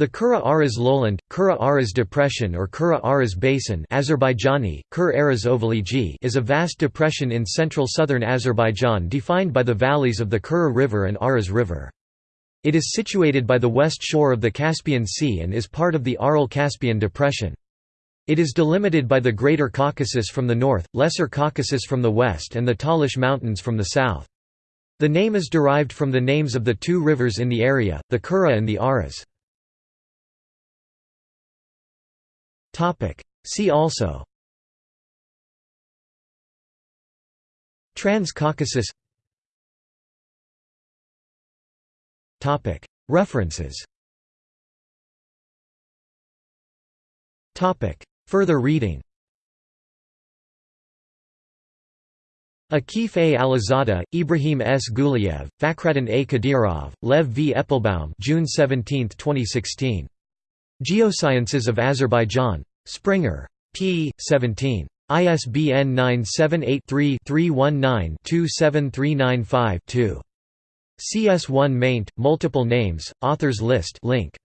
The Kura Aras lowland, Kura Aras depression or Kura Aras basin Azerbaijani, Kur Aras is a vast depression in central southern Azerbaijan defined by the valleys of the Kura River and Aras River. It is situated by the west shore of the Caspian Sea and is part of the Aral-Caspian depression. It is delimited by the Greater Caucasus from the north, Lesser Caucasus from the west and the Talish Mountains from the south. The name is derived from the names of the two rivers in the area, the Kura and the Aras. See also Trans-Caucasus References Further reading Akif A. Alizadeh, Ibrahim S. Guliev, Fakhreddin A. Kadyrov, Lev V. Eppelbaum June 17, 2016. Geosciences of Azerbaijan. Springer. p. 17. ISBN 978-3-319-27395-2. CS1 maint, multiple names, authors list link.